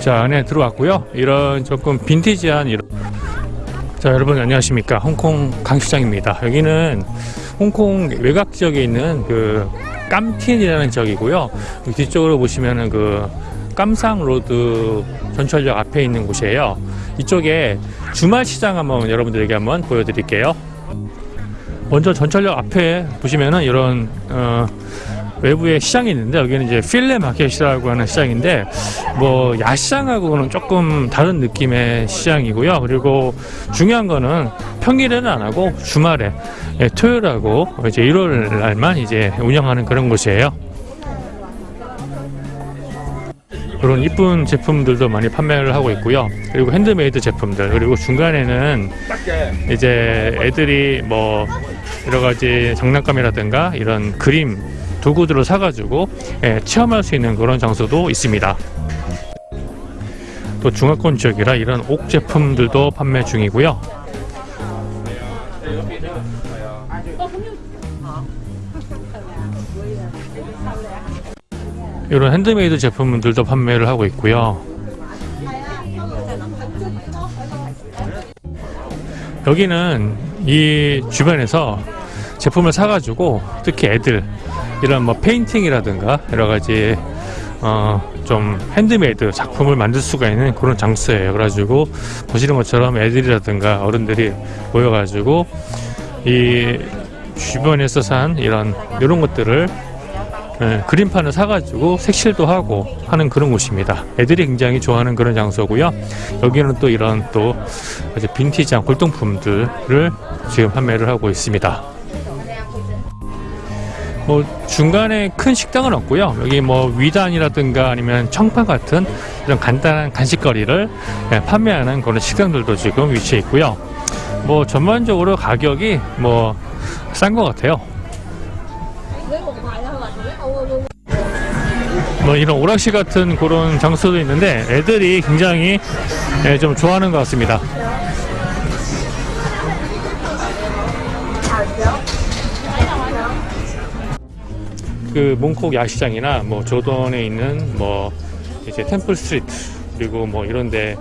자 안에 들어왔고요. 이런 조금 빈티지한 이런. 자 여러분 안녕하십니까? 홍콩 강시장입니다. 여기는 홍콩 외곽 지역에 있는 그 깜틴이라는 지역이고요. 뒤쪽으로 보시면은 그 깜상 로드 전철역 앞에 있는 곳이에요. 이쪽에 주말 시장 한번 여러분들에게 한번 보여드릴게요. 먼저 전철역 앞에 보시면은 이런 어, 외부에 시장이 있는데 여기는 이제 flea market이라고 하는 시장인데 뭐 야시장하고는 조금 다른 느낌의 시장이고요. 그리고 중요한 거는 평일에는 안 하고 주말에 예, 토요일하고 이제 일요일 날만 이제 운영하는 그런 곳이에요. 그런 이쁜 제품들도 많이 판매를 하고 있고요. 그리고 핸드메이드 제품들 그리고 중간에는 이제 애들이 뭐 여러 가지 장난감이라든가 이런 그림 도구들을 사가지고 예, 체험할 수 있는 그런 장소도 있습니다. 또 중화권 지역이라 이런 옥 제품들도 판매 중이고요. 이런 핸드메이드 제품들도 판매를 하고 있고요. 여기는 이 주변에서 제품을 사가지고 특히 애들 이런 뭐 페인팅이라든가 여러 가지 어 좀 핸드메이드 작품을 만들 수가 있는 그런 장소예요. 그래가지고 보시는 것처럼 애들이라든가 어른들이 모여가지고 이 주변에서 산 이런 이런 것들을 예, 그림판을 사가지고 색칠도 하고 하는 그런 곳입니다. 애들이 굉장히 좋아하는 그런 장소고요. 여기는 또 이런 또 빈티지한 골동품들을 지금 판매를 하고 있습니다. 뭐 중간에 큰 식당은 없고요. 여기 뭐 위단이라든가 아니면 청파 같은 이런 간단한 간식거리를 예, 판매하는 그런 식당들도 지금 위치해 있고요. 뭐 전반적으로 가격이 뭐 싼 것 같아요. 뭐 이런 오락실 같은 그런 장소도 있는데 애들이 굉장히 예, 좀 좋아하는 것 같습니다. 그 몽콕 야시장이나 뭐 조던에 있는 뭐 이제 Temple Street 그리고 뭐 이런데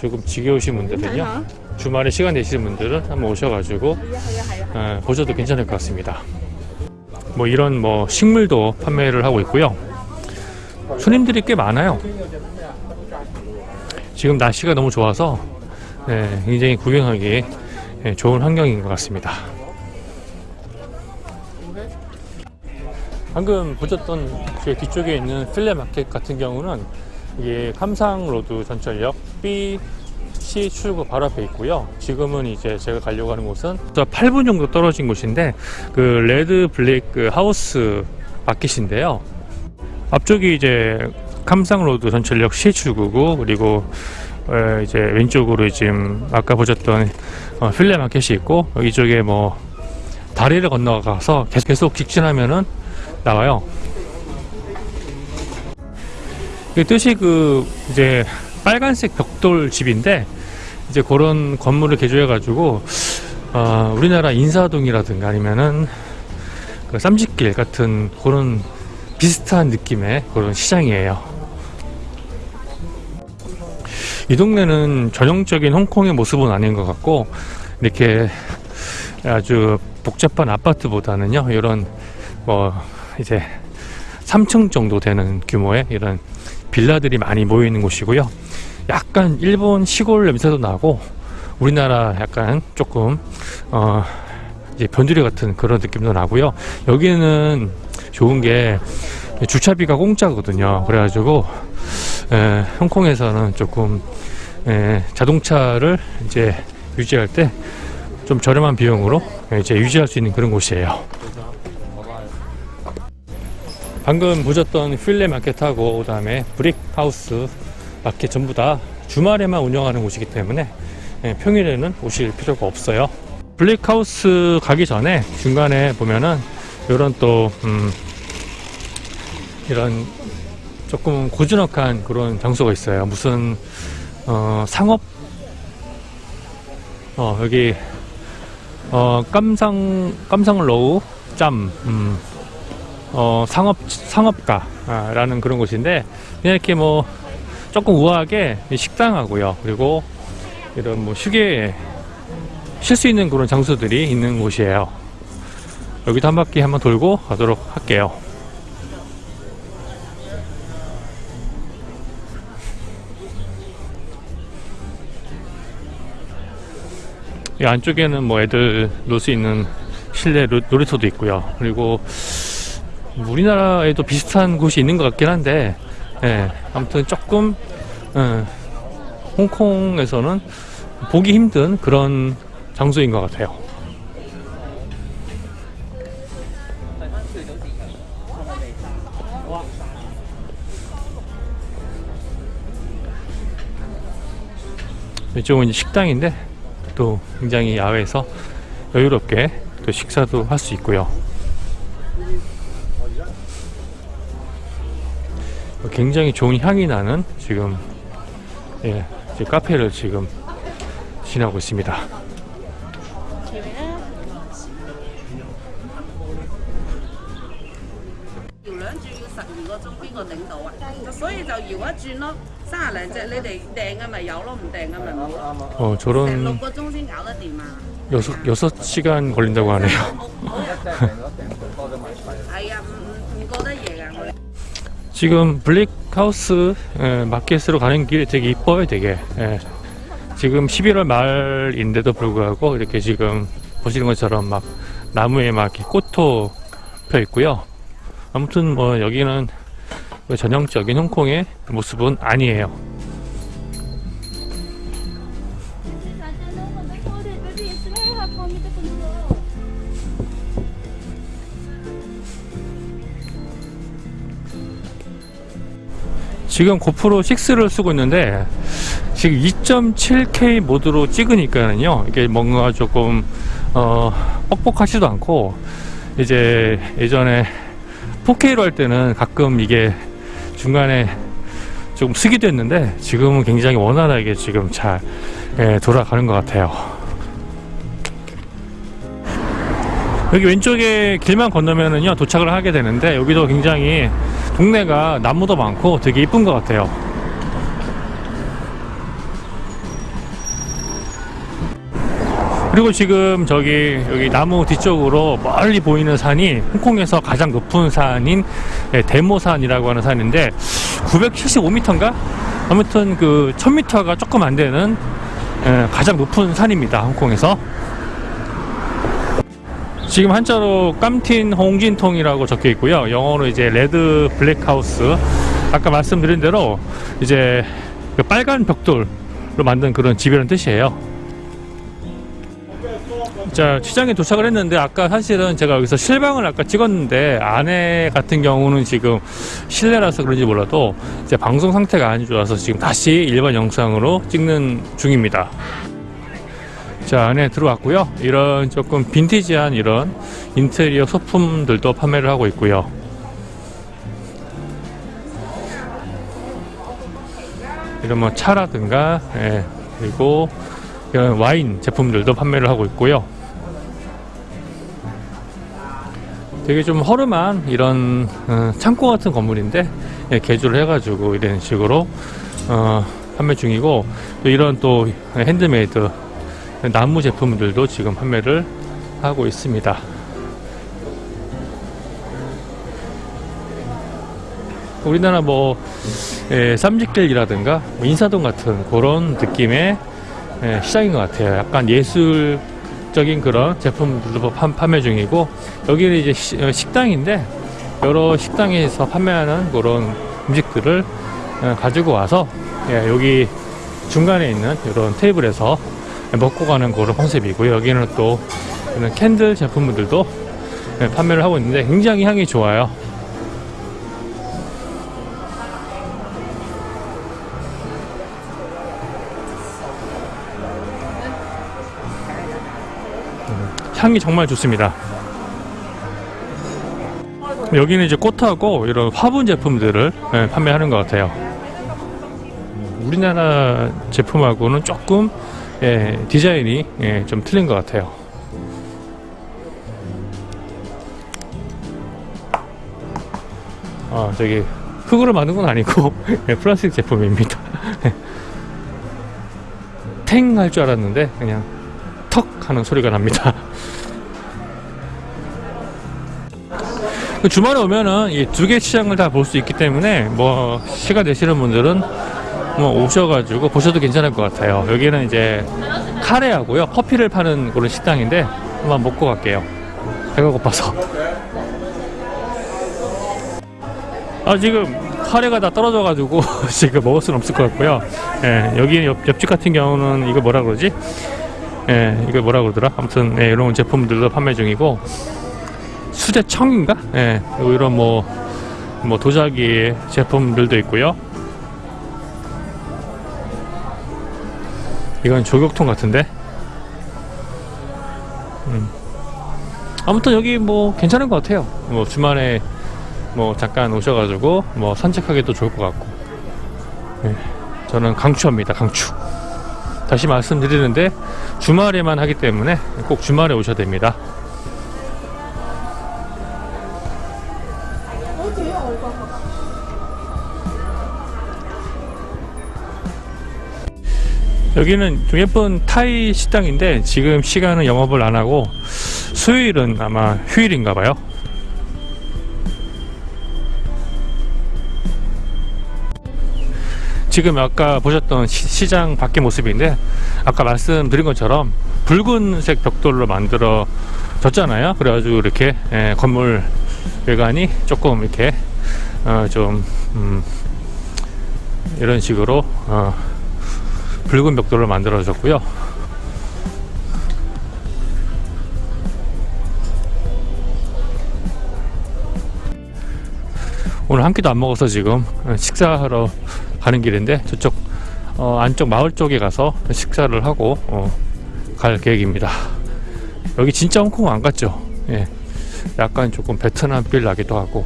조금 지겨우신 분들은요 주말에 시간 되시는 분들은 한번 오셔가지고 어, 보셔도 괜찮을 것 같습니다. 뭐 이런 뭐 식물도 판매를 하고 있고요. 손님들이 꽤 많아요. 지금 날씨가 너무 좋아서 네, 굉장히 구경하기 예, 좋은 환경인 것 같습니다. 방금 보셨던 제 뒤쪽에 있는 필레 마켓 같은 경우는 이게 감상로드 전철역 B C 출구 바로 앞에 있고요. 지금은 이제 제가 가려고 하는 곳은 8분 정도 떨어진 곳인데 그 Red Brick 그 House Market인데요. 앞쪽이 이제 Kam Sheung Road 전철역 C 출구고 그리고 어, 이제 왼쪽으로 지금 아까 보셨던 어, flea market이 있고 이쪽에 뭐 다리를 건너가서 계속 직진하면은 나와요. 이 뜻이 그 이제 빨간색 벽돌 집인데 이제 그런 건물을 개조해 가지고 어, 우리나라 인사동이라든가 아니면은 그 쌈짓길 같은 그런 비슷한 느낌의 그런 시장이에요. 이 동네는 전형적인 홍콩의 모습은 아닌 것 같고 이렇게 아주 복잡한 아파트보다는요 이런 뭐 이제 3층 정도 되는 규모의 이런 빌라들이 많이 모여 있는 곳이고요. 약간 일본 시골 냄새도 나고 우리나라 약간 조금 어 이제 변두리 같은 그런 느낌도 나고요. 여기는 좋은 게 주차비가 공짜거든요. 그래가지고 에, 홍콩에서는 조금 에, 자동차를 이제 유지할 때 좀 저렴한 비용으로 이제 유지할 수 있는 그런 곳이에요. 방금 보셨던 flea market하고 그다음에 Brick House Market 전부 다 주말에만 운영하는 곳이기 때문에 예, 평일에는 오실 필요가 없어요. Brick House 가기 전에 중간에 보면은 이런 또 음, 이런 조금 고즈넉한 그런 장소가 있어요. 무슨 어, 상업 어, 여기 어, Kam Sheung Kam Sheung Road 짬 음, 어, 상업 상업가라는 그런 곳인데 그냥 이렇게 뭐 조금 우아하게 식당하고요. 그리고 이런 뭐 휴게 쉴 수 있는 그런 장소들이 있는 곳이에요. 여기도 한 바퀴 한번 돌고 가도록 할게요. 이 안쪽에는 뭐 애들 놀 수 있는 실내 로- 놀이터도 있고요. 그리고 우리나라에도 비슷한 곳이 있는 것 같긴 한데, 예, 아무튼 조금 예, 홍콩에서는 보기 힘든 그런 장소인 것 같아요. 이쪽은 식당인데 또 굉장히 야외에서 여유롭게 또 식사도 할 수 있고요. 굉장히 좋은 향이 나는 지금 예, 카페를 지금 지나고 있습니다. 어 저런 6, 6시간 걸린다고 하네요. 지금 블랙하우스 예, 마켓으로 가는 길이 되게 이뻐요, 되게. 예. 지금 11월 말인데도 불구하고 이렇게 지금 보시는 것처럼 막 나무에 막 꽃도 펴 있고요. 아무튼 뭐 여기는 그 전형적인 홍콩의 모습은 아니에요. 지금 고프로 6를 쓰고 있는데 지금 2.7K 모드로 찍으니까는요 이게 뭔가 조금 어 뻑뻑하지도 않고 이제 예전에 4K로 할 때는 가끔 이게 중간에 조금 쓰기도 했는데 지금은 굉장히 원활하게 지금 잘 예, 돌아가는 것 같아요. 여기 왼쪽에 길만 건너면은요 도착을 하게 되는데 여기도 굉장히 동네가 나무도 많고 되게 이쁜 것 같아요. 그리고 지금 저기 여기 나무 뒤쪽으로 멀리 보이는 산이 홍콩에서 가장 높은 산인 예, 대모산이라고 하는 산인데 975m인가? 아무튼 그 1000m가 조금 안 되는 예, 가장 높은 산입니다. 홍콩에서. 지금 한자로 깜틴 홍진통이라고 적혀 있고요. 영어로 이제 레드 블랙하우스. 아까 말씀드린 대로 이제 그 빨간 벽돌로 만든 그런 집이라는 뜻이에요. 자, 시장에 도착을 했는데 아까 사실은 제가 여기서 실방을 아까 찍었는데 안에 같은 경우는 지금 실내라서 그런지 몰라도 이제 방송 상태가 안 좋아서 지금 다시 일반 영상으로 찍는 중입니다. 자 안에 들어왔고요. 이런 조금 빈티지한 이런 인테리어 소품들도 판매를 하고 있고요. 이런 뭐 차라든가 예, 그리고 이런 와인 제품들도 판매를 하고 있고요. 되게 좀 허름한 이런 어, 창고 같은 건물인데 예, 개조를 해가지고 이런 식으로 어, 판매 중이고 또 이런 또 핸드메이드 나무 제품들도 지금 판매를 하고 있습니다. 우리나라 뭐 예, 쌈지길이라든가 뭐 인사동 같은 그런 느낌의 예, 시장인 것 같아요. 약간 예술적인 그런 제품들도 판, 판매 중이고 여기는 이제 시- 어, 식당인데 여러 식당에서 판매하는 그런 음식들을 어, 가지고 와서 예, 여기 중간에 있는 이런 테이블에서 먹고 가는 그런 컨셉이고요. 여기는 또 캔들 제품들도 예, 판매를 하고 있는데 굉장히 향이 좋아요. 음, 향이 정말 좋습니다. 여기는 이제 꽃하고 이런 화분 제품들을 예, 판매하는 것 같아요. 우리나라 제품하고는 조금 예, 디자인이 예, 좀 틀린 것 같아요. 아 저기 흙으로 만든 건 아니고 예, 플라스틱 제품입니다. 탱 할 줄 알았는데 그냥 턱 하는 소리가 납니다. 그 주말에 오면은 이 두 개 시장을 다 볼 수 있기 때문에 뭐 시간 되시는 분들은 뭐 오셔가지고 보셔도 괜찮을 것 같아요. 여기는 이제 카레하고요 커피를 파는 그런 식당인데 한번 먹고 갈게요. 배가 고파서. 아 지금 카레가 다 떨어져 가지고 지금 먹을 수는 없을 것 같고요. 예, 여기 옆, 옆집 같은 경우는 이거 뭐라 그러지? 예, 이거 뭐라 그러더라? 아무튼 예, 이런 제품들도 판매 중이고 수제청인가? 예, 이런 뭐, 뭐 도자기 제품들도 있고요. 이건 조격통 같은데? 음. 아무튼 여기 뭐 괜찮은 것 같아요. 뭐 주말에 뭐 잠깐 오셔가지고 뭐 산책하기도 좋을 것 같고. 예, 저는 강추합니다. 강추. 다시 말씀드리는데 주말에만 하기 때문에 꼭 주말에 오셔야 됩니다. 여기는 좀 예쁜 타이 식당인데 지금 시간은 영업을 안 하고 수요일은 아마 휴일인가 봐요. 지금 아까 보셨던 시, 장 밖의 모습인데 아까 말씀드린 것처럼 붉은색 벽돌로 만들어 졌잖아요. 그래가지고 이렇게 예, 건물 외관이 조금 이렇게 어, 좀 음, 이런 식으로 어, 붉은 벽돌로 만들어졌고요. 오늘 한 끼도 안 먹어서 지금 식사하러 가는 길인데 저쪽 어, 안쪽 마을 쪽에 가서 식사를 하고 어, 갈 계획입니다. 여기 진짜 홍콩 안 갔죠? 예. 약간 조금 베트남 빌 나기도 하고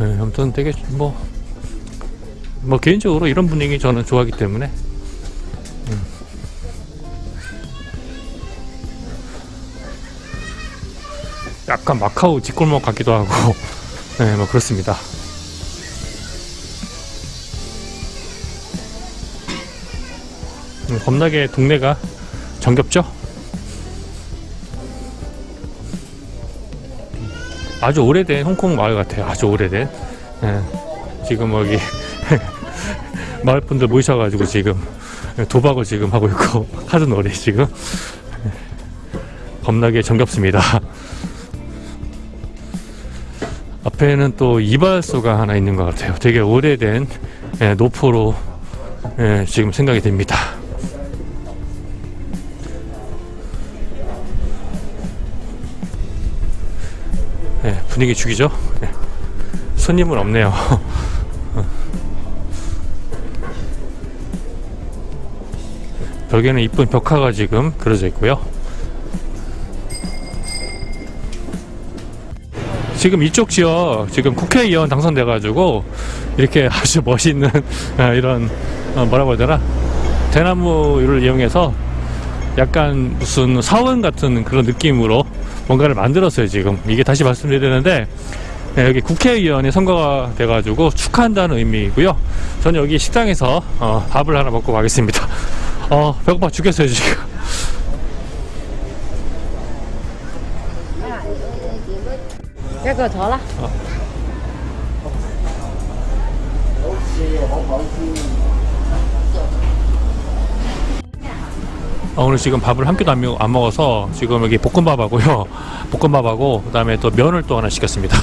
예, 아무튼 되게 뭐, 뭐 개인적으로 이런 분위기 저는 좋아하기 때문에 약간 마카오 뒷골목 같기도 하고 네, 뭐 그렇습니다. 음, 겁나게 동네가 정겹죠? 아주 오래된 홍콩 마을 같아요. 아주 오래된. 예, 지금 여기 마을 분들 모이셔가지고 지금 도박을 지금 하고 있고 카드 놀이 지금 예, 겁나게 정겹습니다. 앞에는 또 이발소가 하나 있는 것 같아요. 되게 오래된 예, 노포로 예, 지금 생각이 됩니다. 예, 분위기 죽이죠. 예. 손님은 없네요. 벽에는 이쁜 벽화가 지금 그려져 있고요. 지금 이쪽 지역 지금 국회의원 당선돼가지고 이렇게 아주 멋있는 아, 이런 어, 뭐라고 해야 되나? 대나무를 이용해서 약간 무슨 사원 같은 그런 느낌으로 뭔가를 만들었어요 지금. 이게 다시 말씀드리는데 네, 여기 국회의원이 선거가 돼가지고 축하한다는 의미이고요. 저는 여기 식당에서 어, 밥을 하나 먹고 가겠습니다. 어 배고파 죽겠어요 지금 一個坐啦。 어, 오늘 지금 밥을 한 끼도 안, 먹- 안 먹어서 지금 여기 볶음밥하고요 볶음밥하고 그다음에 또 면을 또 하나 시켰습니다